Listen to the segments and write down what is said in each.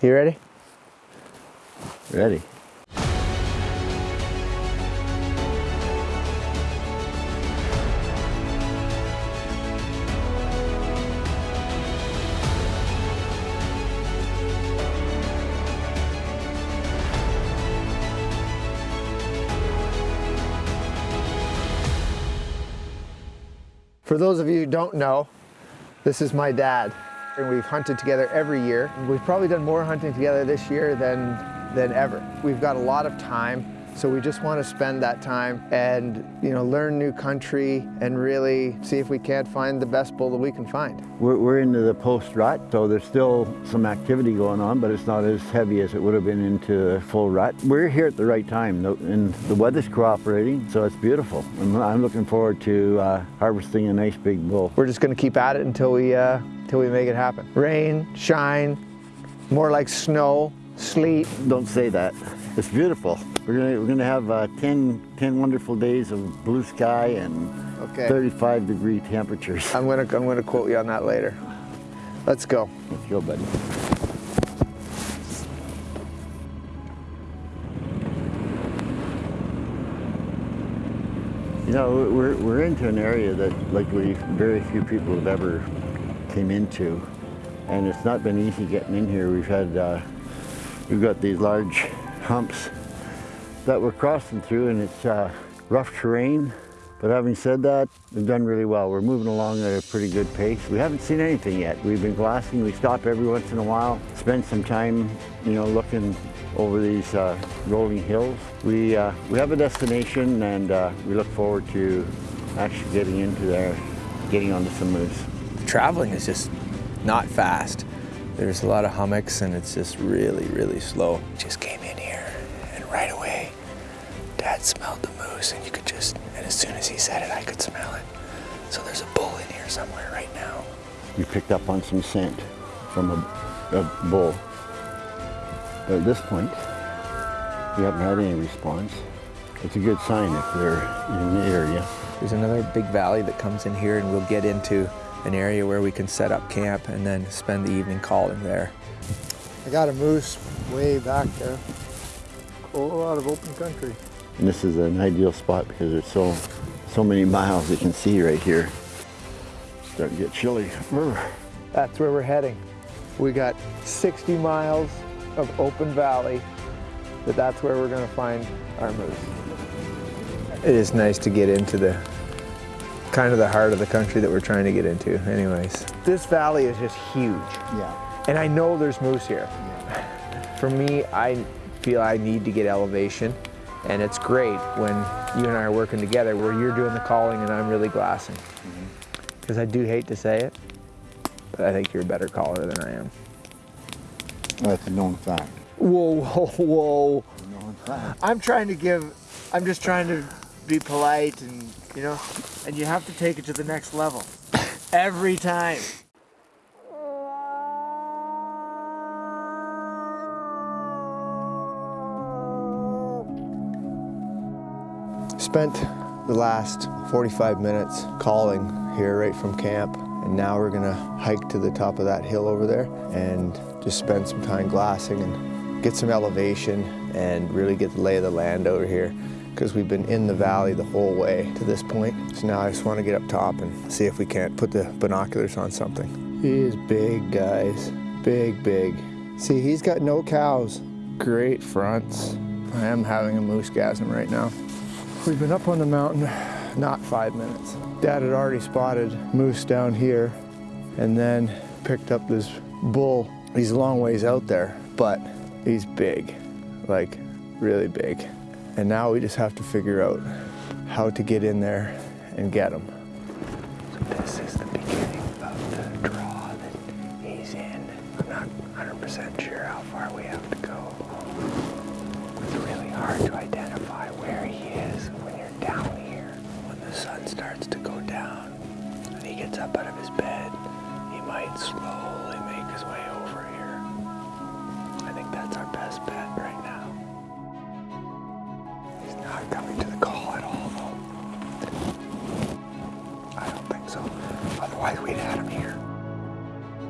You ready? Ready. For those of you who don't know, this is my dad. And we've hunted together every year. We've probably done more hunting together this year than, than ever. We've got a lot of time, so we just want to spend that time and you know learn new country and really see if we can't find the best bull that we can find. We're, we're into the post rut, so there's still some activity going on, but it's not as heavy as it would have been into a full rut. We're here at the right time, and the weather's cooperating, so it's beautiful. And I'm looking forward to uh, harvesting a nice big bull. We're just going to keep at it until we, uh, until we make it happen. Rain, shine, more like snow, sleet. Don't say that. It's beautiful. We're gonna, we're gonna have uh, 10, 10 wonderful days of blue sky and Okay. 35 degree temperatures. I'm gonna, I'm gonna quote you on that later. Let's go. Let's go, buddy. You know, we're, we're into an area that like we very few people have ever came into. And it's not been easy getting in here. We've had, uh, we've got these large humps that we're crossing through and it's uh, rough terrain. But having said that, we've done really well. We're moving along at a pretty good pace. We haven't seen anything yet. We've been glassing. We stop every once in a while, spend some time, you know, looking over these uh, rolling hills. We, uh, we have a destination and uh, we look forward to actually getting into there, getting onto some moose. Traveling is just not fast. There's a lot of hummocks and it's just really, really slow. Just came in here and right away, Dad smelled the moose and you could just, and as soon as he said it, I could smell it. So there's a bull in here somewhere right now. You picked up on some scent from a, a bull. But at this point, we haven't had any response. It's a good sign if they're in the area. There's another big valley that comes in here and we'll get into an area where we can set up camp and then spend the evening calling there. I got a moose way back there. A whole lot of open country. And this is an ideal spot because there's so so many miles you can see right here. Starting to get chilly. That's where we're heading. We got 60 miles of open valley, but that's where we're gonna find our moose. It is nice to get into the kind of the heart of the country that we're trying to get into anyways. This valley is just huge. Yeah. And I know there's moose here. Yeah. For me, I feel I need to get elevation. And it's great when you and I are working together where you're doing the calling and I'm really glassing. Mm-hmm. Because I do hate to say it, but I think you're a better caller than I am. That's a known fact. Whoa, whoa, whoa. Known fact. I'm trying to give, I'm just trying to be polite and, you know, and you have to take it to the next level. Every time. Spent the last 45 minutes calling here right from camp and now we're gonna hike to the top of that hill over there and just spend some time glassing and get some elevation and really get the lay of the land over here because we've been in the valley the whole way to this point. So now I just want to get up top and see if we can't put the binoculars on something. He is big, guys. Big, big. See, he's got no cows. Great fronts. I am having a moose gasm right now. We've been up on the mountain not five minutes. Dad had already spotted moose down here and then picked up this bull. He's a long ways out there, but he's big, like really big. And now we just have to figure out how to get in there and get him. This is the beginning of the draw that he's in. I'm not 100% sure how far we have to go. It's really hard to identify Otherwise, we'd had him here.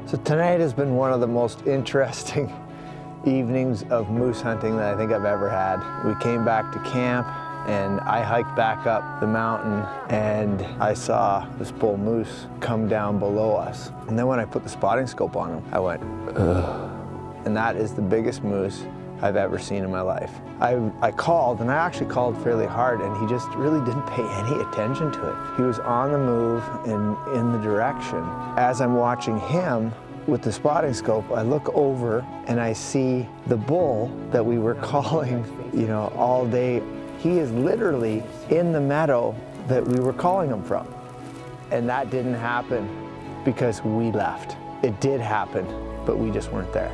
So tonight has been one of the most interesting evenings of moose hunting that I think I've ever had. We came back to camp and I hiked back up the mountain and I saw this bull moose come down below us. And then when I put the spotting scope on him, I went, ugh. And that is the biggest moose I've ever seen in my life. I, I called, and I actually called fairly hard, and he just really didn't pay any attention to it. He was on the move and in the direction. As I'm watching him with the spotting scope, I look over and I see the bull that we were calling, you know, all day. He is literally in the meadow that we were calling him from. And that didn't happen because we left. It did happen, but we just weren't there.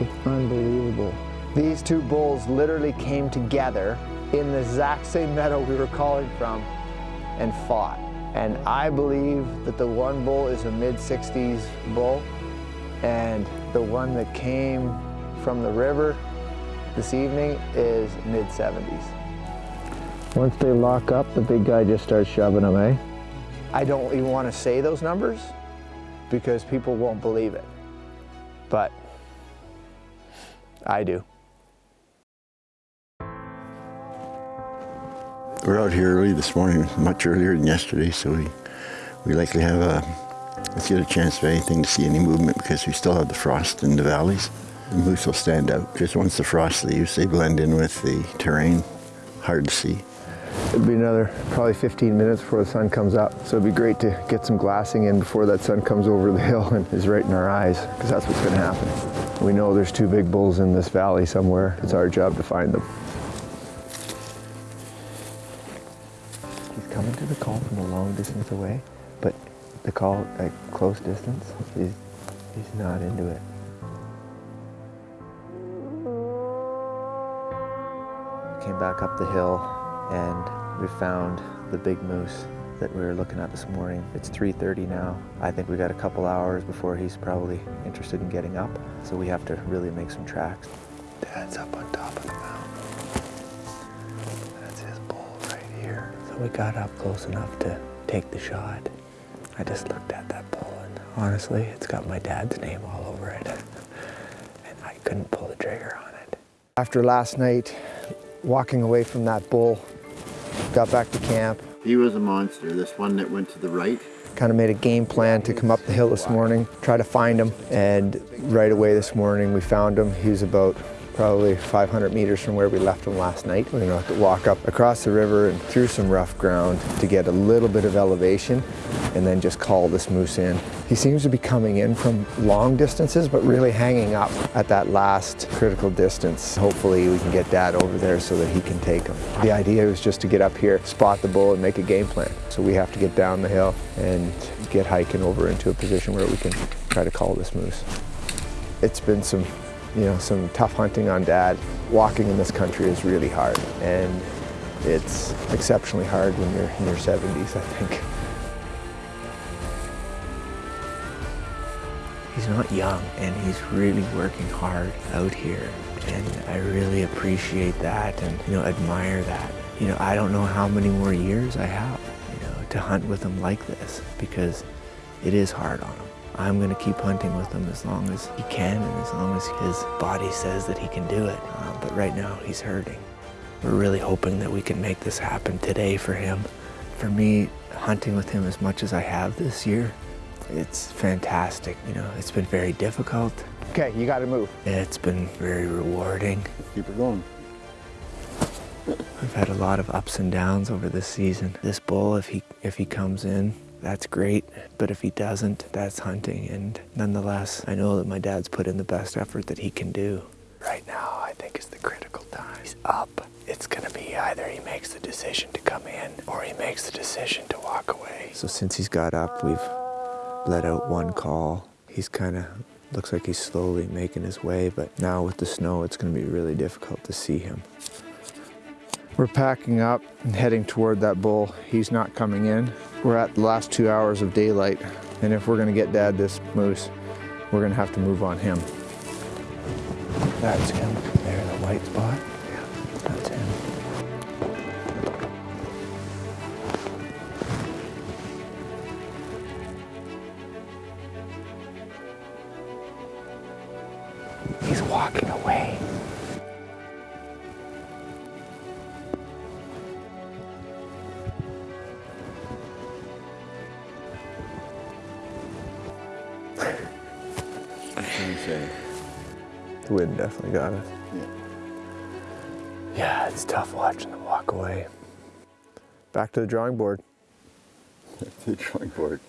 It's unbelievable. These two bulls literally came together in the exact same meadow we were calling from and fought. And I believe that the one bull is a mid-60s bull and the one that came from the river this evening is mid-70s. Once they lock up, the big guy just starts shoving them, eh? I don't even want to say those numbers because people won't believe it. But I do. We're out here early this morning, much earlier than yesterday, so we, we likely have a, let's get a chance of anything to see any movement because we still have the frost in the valleys. The moose will stand out because once the frost leaves, they blend in with the terrain. Hard to see. It'll be another probably 15 minutes before the sun comes up. So it'd be great to get some glassing in before that sun comes over the hill and is right in our eyes, because that's what's gonna happen. We know there's two big bulls in this valley somewhere. It's our job to find them. He's coming to the call from a long distance away, but the call at close distance, he's, he's not into it. Came back up the hill and we found the big moose that we were looking at this morning. It's 3.30 now. I think we got a couple hours before he's probably interested in getting up. So we have to really make some tracks. Dad's up on top of the mountain. That's his bull right here. So we got up close enough to take the shot. I just looked at that bull and honestly, it's got my dad's name all over it. And I couldn't pull the trigger on it. After last night, walking away from that bull, got back to camp, He was a monster, this one that went to the right. kind of made a game plan to come up the hill this morning, try to find him. And right away this morning, we found him. He was about probably 500 meters from where we left him last night. We're gonna have to walk up across the river and through some rough ground to get a little bit of elevation and then just call this moose in. He seems to be coming in from long distances, but really hanging up at that last critical distance. Hopefully we can get dad over there so that he can take him. The idea was just to get up here, spot the bull and make a game plan. So we have to get down the hill and get hiking over into a position where we can try to call this moose. It's been some, you know, some tough hunting on dad. Walking in this country is really hard and it's exceptionally hard when you're in your 70s, I think. He's not young and he's really working hard out here. And I really appreciate that and, you know, admire that. You know, I don't know how many more years I have, you know, to hunt with him like this because it is hard on him. I'm going to keep hunting with him as long as he can and as long as his body says that he can do it. Uh, but right now he's hurting. We're really hoping that we can make this happen today for him. For me, hunting with him as much as I have this year, it's fantastic. You know, it's been very difficult. Okay, you got to move. It's been very rewarding. Keep it going. We've had a lot of ups and downs over this season. This bull, if he if he comes in, that's great. But if he doesn't, that's hunting. And nonetheless, I know that my dad's put in the best effort that he can do. Right now, I think is the critical time. He's up. It's gonna be either he makes the decision to come in or he makes the decision to walk away. So since he's got up, we've let out one call. He's kind of looks like he's slowly making his way, but now with the snow, it's gonna be really difficult to see him. We're packing up and heading toward that bull. He's not coming in. We're at the last two hours of daylight, and if we're gonna get dad this moose, we're gonna have to move on him. That's him. There, in the white spot. Walking away. What can you say? The wind definitely got us. Yeah. Yeah, it's tough watching them walk away. Back to the drawing board. Back to The drawing board.